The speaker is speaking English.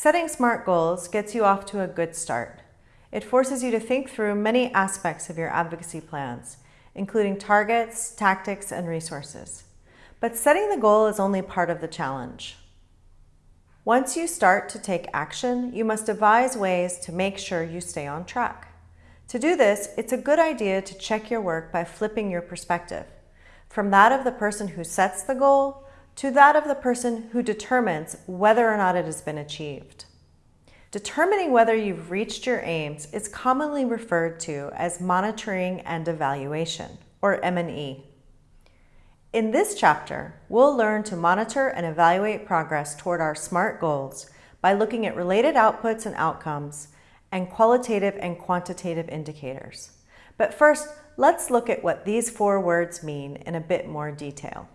Setting SMART goals gets you off to a good start. It forces you to think through many aspects of your advocacy plans, including targets, tactics, and resources. But setting the goal is only part of the challenge. Once you start to take action, you must devise ways to make sure you stay on track. To do this, it's a good idea to check your work by flipping your perspective, from that of the person who sets the goal to that of the person who determines whether or not it has been achieved. Determining whether you've reached your aims is commonly referred to as monitoring and evaluation, or M&E. In this chapter, we'll learn to monitor and evaluate progress toward our SMART goals by looking at related outputs and outcomes and qualitative and quantitative indicators. But first, let's look at what these four words mean in a bit more detail.